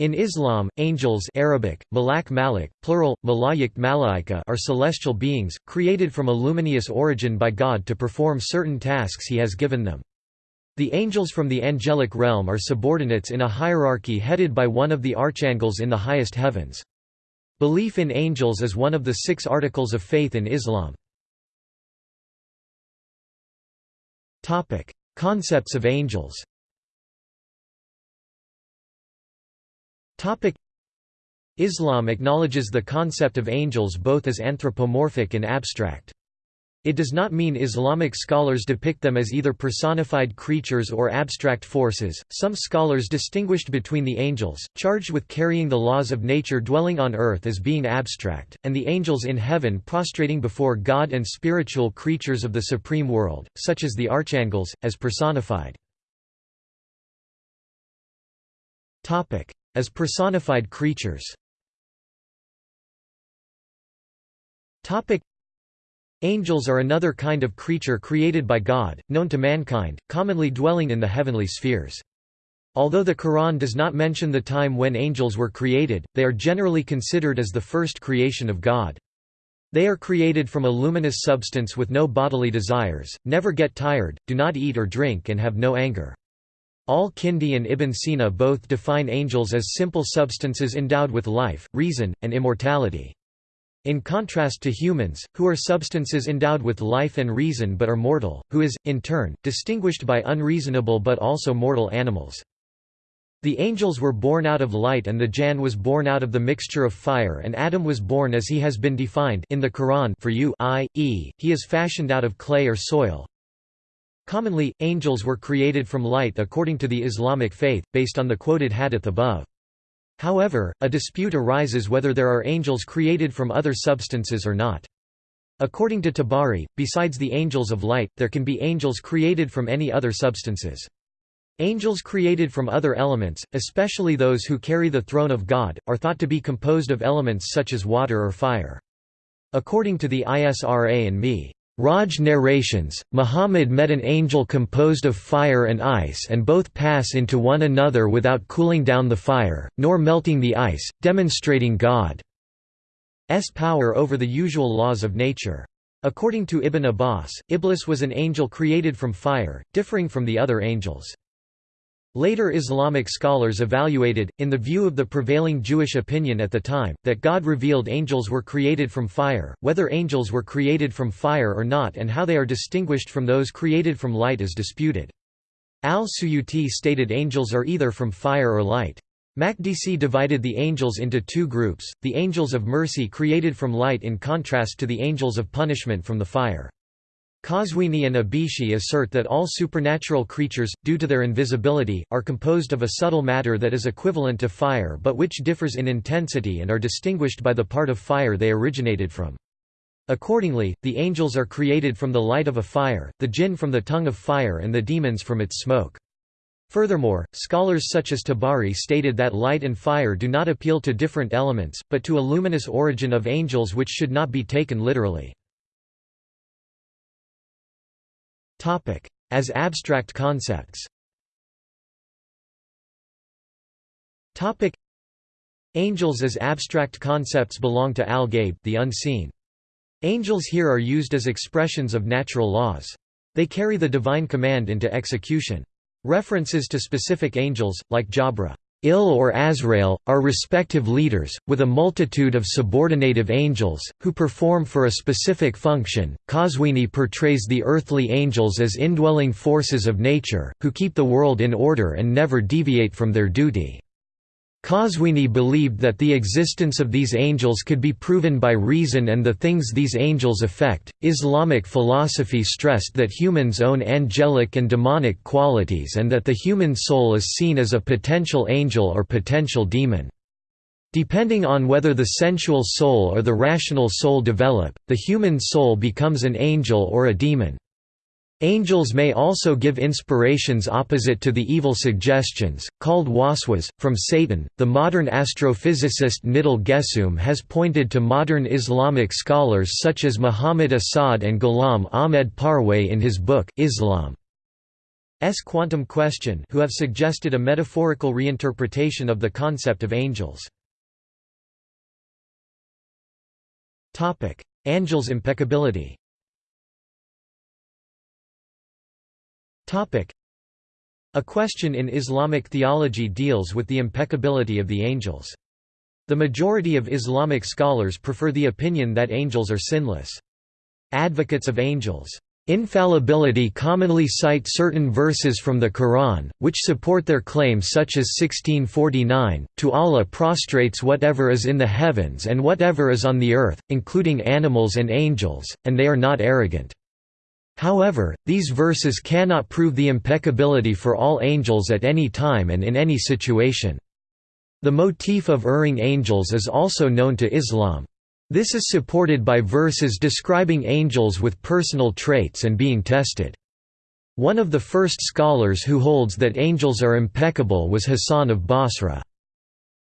In Islam, angels Arabic, malak malik, plural, malayikt malaika are celestial beings, created from a luminous origin by God to perform certain tasks he has given them. The angels from the angelic realm are subordinates in a hierarchy headed by one of the archangels in the highest heavens. Belief in angels is one of the six articles of faith in Islam. Concepts of angels Islam acknowledges the concept of angels both as anthropomorphic and abstract. It does not mean Islamic scholars depict them as either personified creatures or abstract forces. Some scholars distinguished between the angels, charged with carrying the laws of nature dwelling on earth as being abstract, and the angels in heaven prostrating before God and spiritual creatures of the supreme world, such as the archangels, as personified. As personified creatures Angels are another kind of creature created by God, known to mankind, commonly dwelling in the heavenly spheres. Although the Quran does not mention the time when angels were created, they are generally considered as the first creation of God. They are created from a luminous substance with no bodily desires, never get tired, do not eat or drink and have no anger. Al-Kindi and Ibn Sina both define angels as simple substances endowed with life, reason, and immortality. In contrast to humans, who are substances endowed with life and reason but are mortal, who is, in turn, distinguished by unreasonable but also mortal animals. The angels were born out of light and the Jann was born out of the mixture of fire and Adam was born as he has been defined in the Quran for you i.e., he is fashioned out of clay or soil, Commonly, angels were created from light according to the Islamic faith, based on the quoted hadith above. However, a dispute arises whether there are angels created from other substances or not. According to Tabari, besides the angels of light, there can be angels created from any other substances. Angels created from other elements, especially those who carry the throne of God, are thought to be composed of elements such as water or fire. According to the ISRA and Me. Raj narrations, Muhammad met an angel composed of fire and ice and both pass into one another without cooling down the fire, nor melting the ice, demonstrating God's power over the usual laws of nature. According to Ibn Abbas, Iblis was an angel created from fire, differing from the other angels. Later Islamic scholars evaluated, in the view of the prevailing Jewish opinion at the time, that God revealed angels were created from fire, whether angels were created from fire or not and how they are distinguished from those created from light is disputed. Al-Suyuti stated angels are either from fire or light. Makdisi divided the angels into two groups, the angels of mercy created from light in contrast to the angels of punishment from the fire. Qazwini and Ibshihi assert that all supernatural creatures, due to their invisibility, are composed of a subtle matter that is equivalent to fire but which differs in intensity and are distinguished by the part of fire they originated from. Accordingly, the angels are created from the light of a fire, the jinn from the tongue of fire and the demons from its smoke. Furthermore, scholars such as Tabari stated that light and fire do not appeal to different elements, but to a luminous origin of angels which should not be taken literally. As abstract concepts Angels as abstract concepts belong to al-Ghaib, the unseen. Angels here are used as expressions of natural laws. They carry the divine command into execution. References to specific angels, like Jabra Il or Azrael, are respective leaders, with a multitude of subordinative angels, who perform for a specific function. Qazwini portrays the earthly angels as indwelling forces of nature, who keep the world in order and never deviate from their duty. Qazwini believed that the existence of these angels could be proven by reason and the things these angels affect. Islamic philosophy stressed that humans own angelic and demonic qualities and that the human soul is seen as a potential angel or potential demon. Depending on whether the sensual soul or the rational soul develop, the human soul becomes an angel or a demon. Angels may also give inspirations opposite to the evil suggestions, called waswas, from Satan. The modern astrophysicist Nidhal Guessoum has pointed to modern Islamic scholars such as Muhammad Asad and Ghulam Ahmed Parwez in his book, Islam. S. quantum question who have suggested a metaphorical reinterpretation of the concept of angels. Angels' impeccability A question in Islamic theology deals with the impeccability of the angels. The majority of Islamic scholars prefer the opinion that angels are sinless. Advocates of angels' infallibility commonly cite certain verses from the Quran, which support their claim such as 1649, to Allah prostrates whatever is in the heavens and whatever is on the earth, including animals and angels, and they are not arrogant. However, these verses cannot prove the impeccability for all angels at any time and in any situation. The motif of erring angels is also known to Islam. This is supported by verses describing angels with personal traits and being tested. One of the first scholars who holds that angels are impeccable was Hassan of Basra.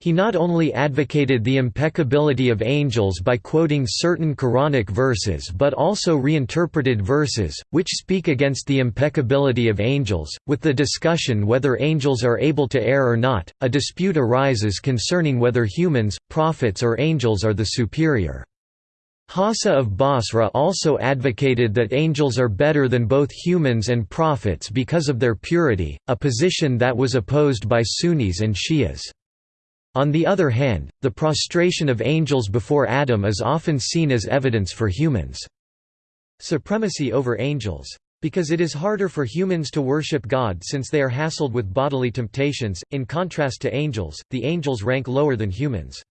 He not only advocated the impeccability of angels by quoting certain Quranic verses but also reinterpreted verses, which speak against the impeccability of angels. With the discussion whether angels are able to err or not, a dispute arises concerning whether humans, prophets, or angels are the superior. Hassan of Basra also advocated that angels are better than both humans and prophets because of their purity, a position that was opposed by Sunnis and Shias. On the other hand, the prostration of angels before Adam is often seen as evidence for humans' supremacy over angels. Because it is harder for humans to worship God since they are hassled with bodily temptations, in contrast to angels, the angels rank lower than humans.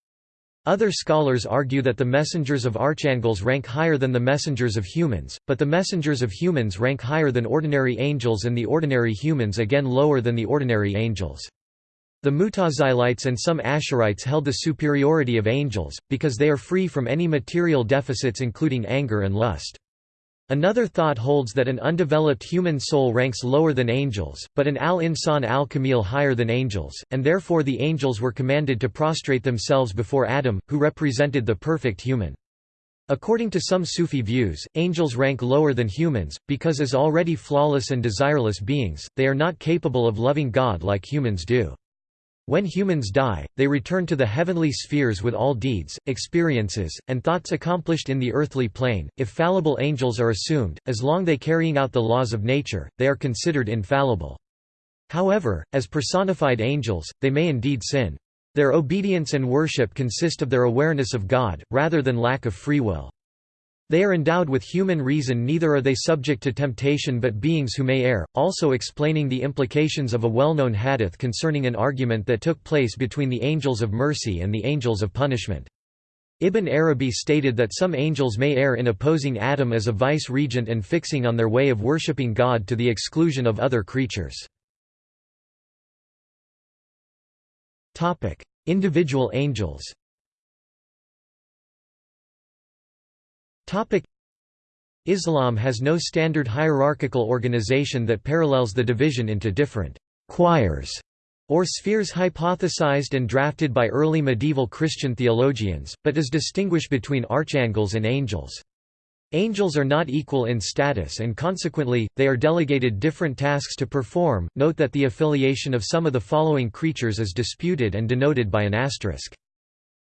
Other scholars argue that the messengers of archangels rank higher than the messengers of humans, but the messengers of humans rank higher than ordinary angels and the ordinary humans again lower than the ordinary angels. The Mutazilites and some Ash'arites held the superiority of angels, because they are free from any material deficits including anger and lust. Another thought holds that an undeveloped human soul ranks lower than angels, but an al-insan al-kamil higher than angels, and therefore the angels were commanded to prostrate themselves before Adam, who represented the perfect human. According to some Sufi views, angels rank lower than humans, because as already flawless and desireless beings, they are not capable of loving God like humans do. When humans die, they return to the heavenly spheres with all deeds, experiences, and thoughts accomplished in the earthly plane. If fallible angels are assumed, as long they carrying out the laws of nature, they are considered infallible. However, as personified angels, they may indeed sin. Their obedience and worship consist of their awareness of God, rather than lack of free will. They are endowed with human reason neither are they subject to temptation but beings who may err, also explaining the implications of a well-known hadith concerning an argument that took place between the angels of mercy and the angels of punishment. Ibn Arabi stated that some angels may err in opposing Adam as a vice-regent and fixing on their way of worshipping God to the exclusion of other creatures. Individual angels Islam has no standard hierarchical organization that parallels the division into different choirs or spheres hypothesized and drafted by early medieval Christian theologians, but does distinguish between archangels and angels. Angels are not equal in status and consequently, they are delegated different tasks to perform. Note that the affiliation of some of the following creatures is disputed and denoted by an asterisk.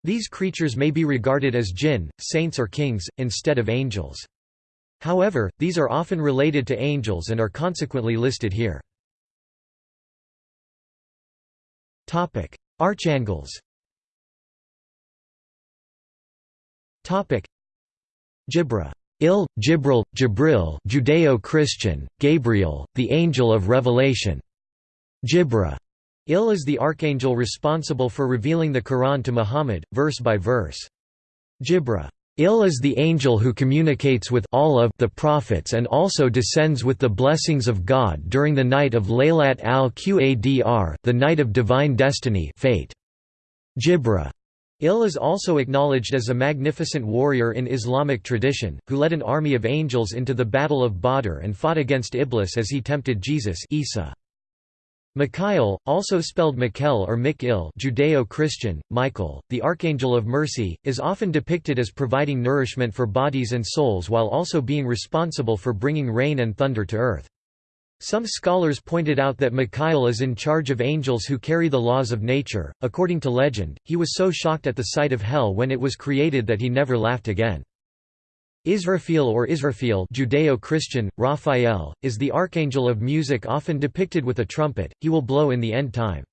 These creatures may be regarded as jinn, saints or kings, instead of angels. However, these are often related to angels and are consequently listed here. Archangels Jibra Il, Jibril, Jibril Judeo-Christian, Gabriel, the angel of revelation. Jibra Il is the archangel responsible for revealing the Quran to Muhammad, verse by verse. Jibra. Il is the angel who communicates with all of the prophets and also descends with the blessings of God during the night of Laylat al-Qadr the night of divine destiny fate. Jibra. Il is also acknowledged as a magnificent warrior in Islamic tradition, who led an army of angels into the Battle of Badr and fought against Iblis as he tempted Jesus Isa. Mikhail, also spelled Mikel or Mikil Judeo-Christian, Michael, the Archangel of Mercy, is often depicted as providing nourishment for bodies and souls while also being responsible for bringing rain and thunder to earth. Some scholars pointed out that Mikhail is in charge of angels who carry the laws of nature. According to legend, he was so shocked at the sight of hell when it was created that he never laughed again. Israfil or Israfil Judeo-Christian, Raphael, is the archangel of music often depicted with a trumpet, he will blow in the end time.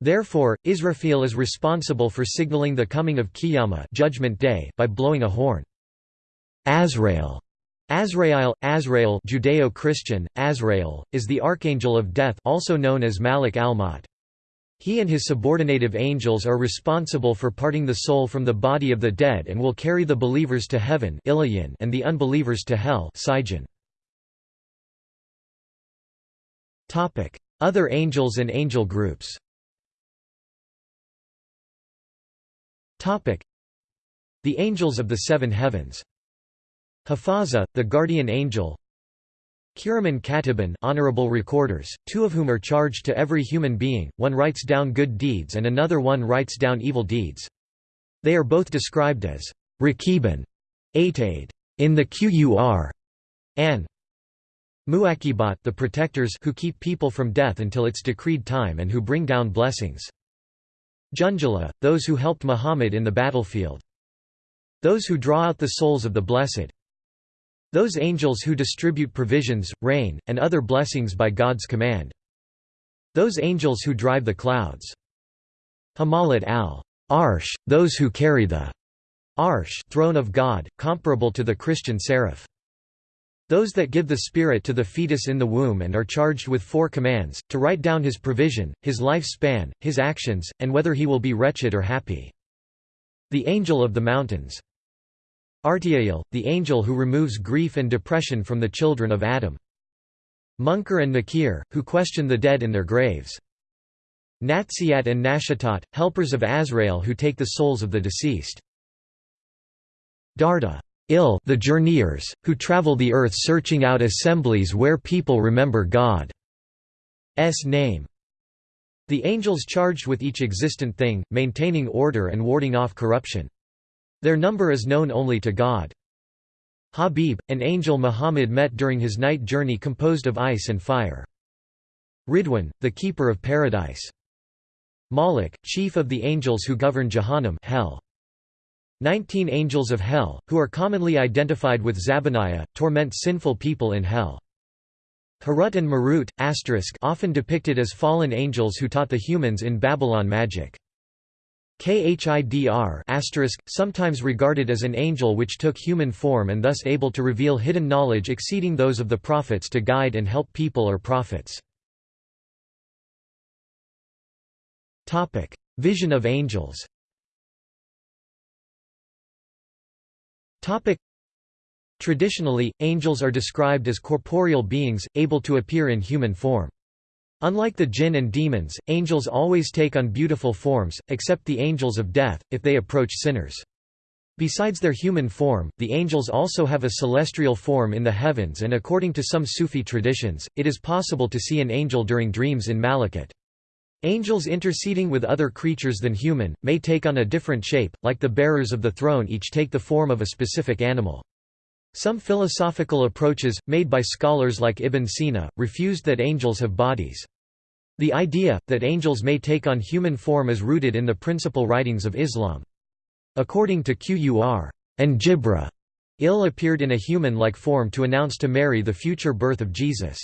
Therefore, Israfil is responsible for signaling the coming of Qiyamah judgment day by blowing a horn. Azrael Azrael, Azrael Judeo-Christian, Azrael, is the archangel of death also known as Malik al-Maut. He and his subordinative angels are responsible for parting the soul from the body of the dead and will carry the believers to heaven and the unbelievers to hell Other angels and angel groups The angels of the seven heavens. Hafaza, the guardian angel Kiraman Katiban honorable recorders, two of whom are charged to every human being, one writes down good deeds and another one writes down evil deeds. They are both described as Rakiban, Atade, in the Qur, and Muakibat the protectors who keep people from death until its decreed time and who bring down blessings. Junjala, those who helped Muhammad in the battlefield. Those who draw out the souls of the blessed. Those angels who distribute provisions, rain, and other blessings by God's command. Those angels who drive the clouds. Hamalat al-Arsh, those who carry the Arsh throne of God, comparable to the Christian seraph. Those that give the Spirit to the fetus in the womb and are charged with four commands, to write down his provision, his life span, his actions, and whether he will be wretched or happy. The Angel of the Mountains Artiael, the angel who removes grief and depression from the children of Adam. Munkar and Nakir, who question the dead in their graves. Natsiat and Nashatat, helpers of Azrael who take the souls of the deceased. Darda ill the journeyers, who travel the earth searching out assemblies where people remember God's name. The angels charged with each existent thing, maintaining order and warding off corruption. Their number is known only to God. Habib, an angel Muhammad met during his night journey composed of ice and fire. Ridwan, the keeper of paradise. Malik, chief of the angels who govern Jahannam hell. Nineteen angels of hell, who are commonly identified with Zabaniah, torment sinful people in hell. Harut and Marut, often depicted as fallen angels who taught the humans in Babylon magic. Khidr sometimes regarded as an angel which took human form and thus able to reveal hidden knowledge exceeding those of the prophets to guide and help people or prophets. Vision of angels Traditionally, angels are described as corporeal beings, able to appear in human form. Unlike the jinn and demons, angels always take on beautiful forms, except the angels of death, if they approach sinners. Besides their human form, the angels also have a celestial form in the heavens and according to some Sufi traditions, it is possible to see an angel during dreams in Malakut. Angels interceding with other creatures than human, may take on a different shape, like the bearers of the throne each take the form of a specific animal. Some philosophical approaches, made by scholars like Ibn Sina, refused that angels have bodies. The idea, that angels may take on human form is rooted in the principal writings of Islam. According to Qur, and Jibra, Il appeared in a human-like form to announce to Mary the future birth of Jesus.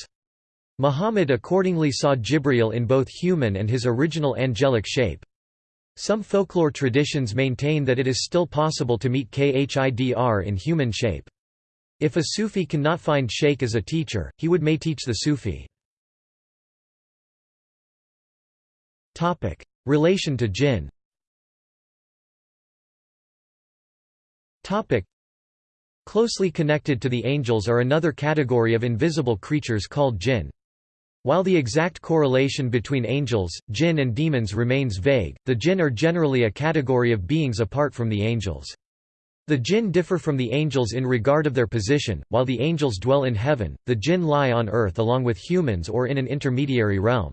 Muhammad accordingly saw Jibreel in both human and his original angelic shape. Some folklore traditions maintain that it is still possible to meet Khidr in human shape. If a Sufi cannot find Sheikh as a teacher, he would may teach the Sufi. Relation to jinn Closely connected to the angels are another category of invisible creatures called jinn. While the exact correlation between angels, jinn and demons remains vague, the jinn are generally a category of beings apart from the angels. The jinn differ from the angels in regard of their position, while the angels dwell in heaven, the jinn lie on earth along with humans or in an intermediary realm.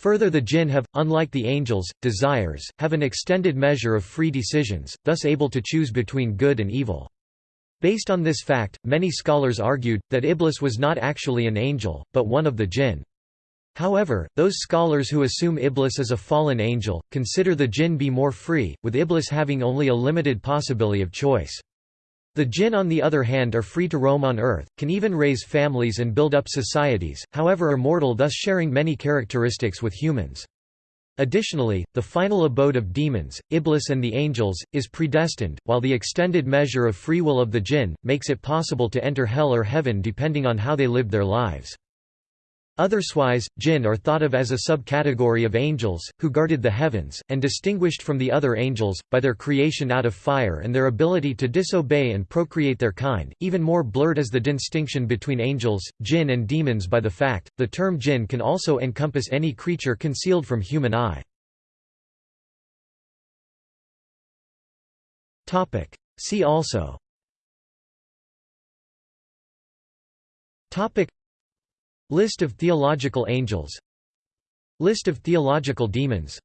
Further the jinn have, unlike the angels, desires, have an extended measure of free decisions, thus able to choose between good and evil. Based on this fact, many scholars argued, that Iblis was not actually an angel, but one of the jinn. However, those scholars who assume Iblis as a fallen angel, consider the jinn be more free, with Iblis having only a limited possibility of choice. The jinn on the other hand are free to roam on earth, can even raise families and build up societies, however are mortal thus sharing many characteristics with humans. Additionally, the final abode of demons, Iblis and the angels, is predestined, while the extended measure of free will of the jinn, makes it possible to enter hell or heaven depending on how they lived their lives. Otherswise, jinn are thought of as a subcategory of angels, who guarded the heavens, and distinguished from the other angels, by their creation out of fire and their ability to disobey and procreate their kind. Even more blurred is the distinction between angels, jinn and demons by the fact, the term jinn can also encompass any creature concealed from human eye. See also List of theological angels. List of theological demons.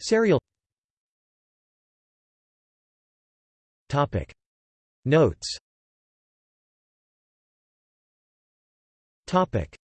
Serial. Topic. Notes. Topic